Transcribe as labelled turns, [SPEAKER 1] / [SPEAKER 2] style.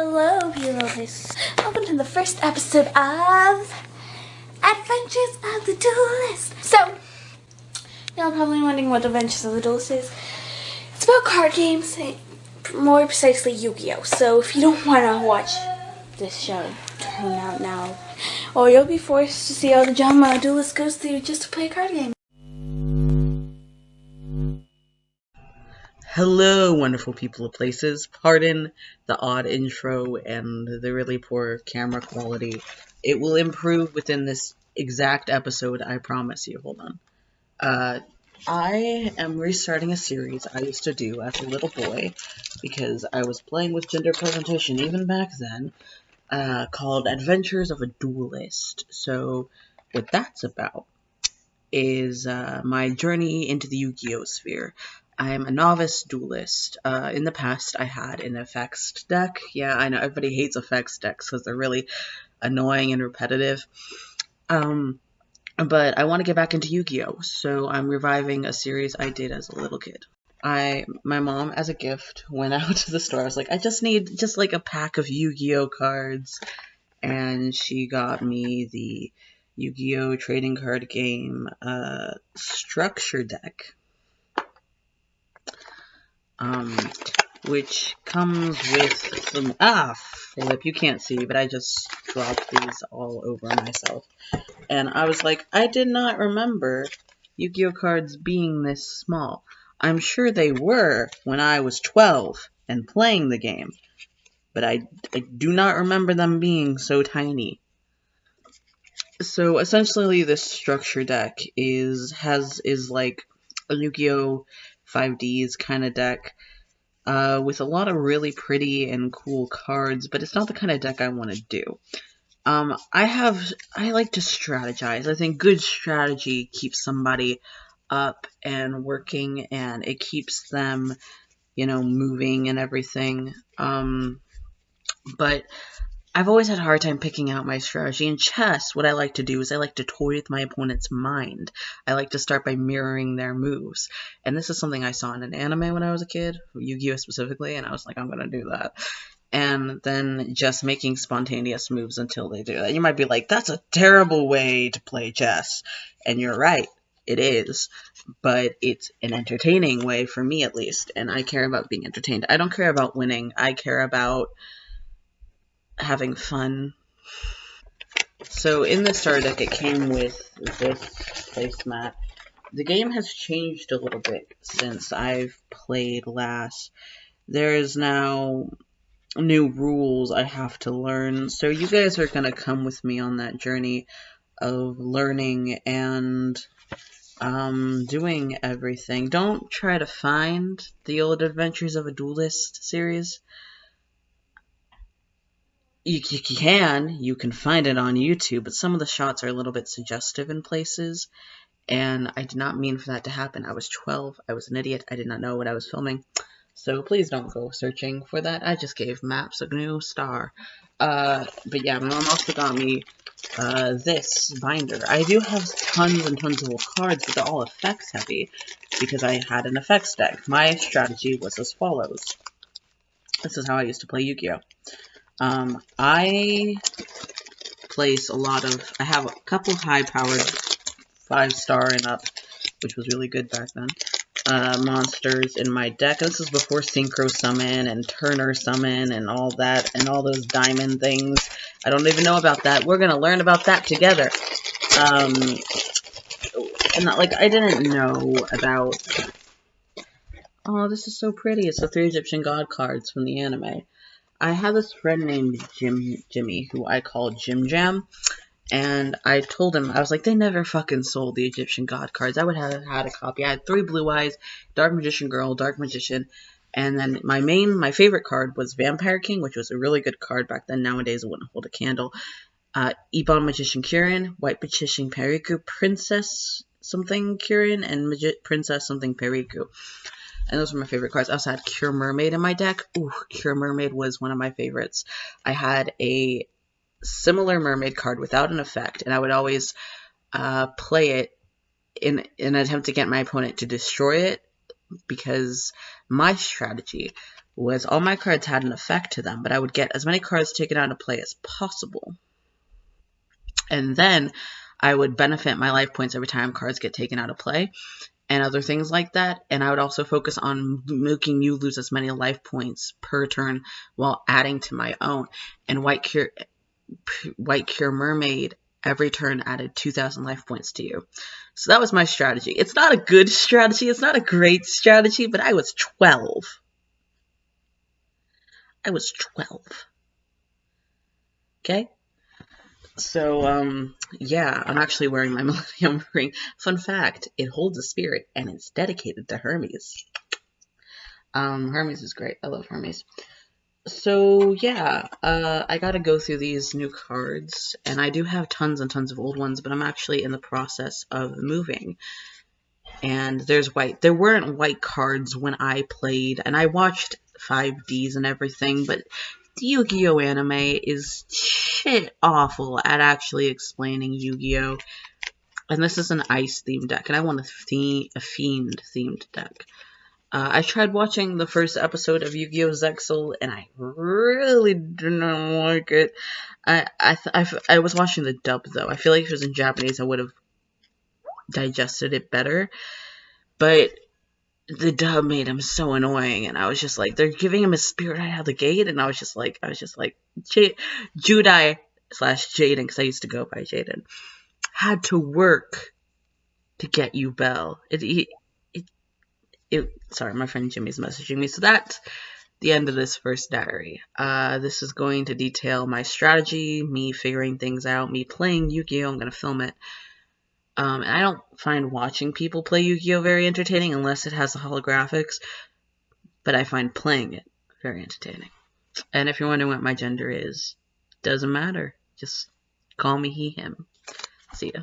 [SPEAKER 1] Hello, Heroes. Welcome to the first episode of Adventures of the Duelist. So, y'all probably wondering what Adventures of the Duelist is. It's about card games, eh, more precisely Yu-Gi-Oh! So, if you don't want to watch this show, turn out now. Or you'll be forced to see all the drama duelist goes through just to play a card game.
[SPEAKER 2] Hello, wonderful people of places. Pardon the odd intro and the really poor camera quality. It will improve within this exact episode, I promise you. Hold on. Uh, I am restarting a series I used to do as a little boy because I was playing with gender presentation even back then, uh, called Adventures of a Duelist. So, what that's about is uh, my journey into the Yu-Gi-Oh sphere. I'm a novice duelist. Uh, in the past, I had an effects deck. Yeah, I know everybody hates effects decks because they're really annoying and repetitive. Um, but I want to get back into Yu-Gi-Oh, so I'm reviving a series I did as a little kid. I, my mom, as a gift, went out to the store. I was like, I just need just like a pack of Yu-Gi-Oh cards, and she got me the Yu-Gi-Oh trading card game uh, structure deck um, which comes with some, ah, Philip, you can't see, but I just dropped these all over myself. And I was like, I did not remember Yu-Gi-Oh cards being this small. I'm sure they were when I was 12 and playing the game, but I, I do not remember them being so tiny. So essentially this structure deck is has is like a Yu-Gi-Oh 5Ds kind of deck uh, with a lot of really pretty and cool cards, but it's not the kind of deck I want to do. Um, I have, I like to strategize. I think good strategy keeps somebody up and working and it keeps them, you know, moving and everything. Um, but I've always had a hard time picking out my strategy. In chess, what I like to do is I like to toy with my opponent's mind. I like to start by mirroring their moves. And this is something I saw in an anime when I was a kid, Yu-Gi-Oh! specifically, and I was like, I'm gonna do that. And then just making spontaneous moves until they do that. You might be like, that's a terrible way to play chess. And you're right, it is. But it's an entertaining way for me at least, and I care about being entertained. I don't care about winning, I care about having fun. So in the starter deck, it came with this placemat. The game has changed a little bit since I've played last. There is now new rules I have to learn, so you guys are going to come with me on that journey of learning and um, doing everything. Don't try to find the old Adventures of a Duelist series you, you can you can find it on YouTube, but some of the shots are a little bit suggestive in places, and I did not mean for that to happen. I was 12, I was an idiot, I did not know what I was filming, so please don't go searching for that. I just gave Maps a new star. Uh, but yeah, my mom also got me uh, this binder. I do have tons and tons of cards, but they're all effects heavy because I had an effects deck. My strategy was as follows. This is how I used to play Yu-Gi-Oh! Um, I place a lot of, I have a couple high-powered five-star and up, which was really good back then, uh, monsters in my deck. This is before Synchro Summon and Tuner Summon and all that, and all those diamond things. I don't even know about that. We're going to learn about that together. Um, and not, like, I didn't know about... Oh, this is so pretty. It's the three Egyptian god cards from the anime. I have this friend named Jim Jimmy who I call Jim Jam. And I told him, I was like, they never fucking sold the Egyptian God cards. I would have had a copy. I had three Blue Eyes, Dark Magician Girl, Dark Magician, and then my main, my favorite card was Vampire King, which was a really good card back then. Nowadays, it wouldn't hold a candle. Uh, Ebon Magician Kirin, White Magician Periku, Princess something Kirin, and Magi Princess something Periku. And those were my favorite cards. I also had Cure Mermaid in my deck. Ooh, Cure Mermaid was one of my favorites. I had a similar mermaid card without an effect, and I would always uh, play it in, in an attempt to get my opponent to destroy it because my strategy was all my cards had an effect to them, but I would get as many cards taken out of play as possible. And then I would benefit my life points every time cards get taken out of play and other things like that. And I would also focus on making you lose as many life points per turn while adding to my own. And White Cure, White Cure Mermaid every turn added 2,000 life points to you. So that was my strategy. It's not a good strategy. It's not a great strategy, but I was 12. I was 12. Okay? So, um, yeah, I'm actually wearing my Millennium ring. Fun fact, it holds a spirit and it's dedicated to Hermes. Um, Hermes is great. I love Hermes. So, yeah, uh, I gotta go through these new cards, and I do have tons and tons of old ones, but I'm actually in the process of moving. And there's white. There weren't white cards when I played, and I watched 5Ds and everything, but Yu-Gi-Oh anime is shit awful at actually explaining Yu-Gi-Oh! And this is an ice themed deck, and I want a, theme, a fiend themed deck. Uh, I tried watching the first episode of Yu-Gi-Oh! Zexal, and I really didn't like it. I I, I, I was watching the dub though. I feel like if it was in Japanese, I would have digested it better. But the dub made him so annoying, and I was just like, they're giving him a spirit out of the gate, and I was just like, I was just like, J- Judai slash Jaden, because I used to go by Jaden, had to work to get Yubel. It, it, it, it, sorry, my friend Jimmy's messaging me. So that's the end of this first diary. Uh, this is going to detail my strategy, me figuring things out, me playing Yu-Gi-Oh! I'm going to film it. Um, and I don't find watching people play Yu-Gi-Oh! very entertaining unless it has the holographics, but I find playing it very entertaining. And if you're wondering what my gender is, doesn't matter. Just call me he, him. See ya.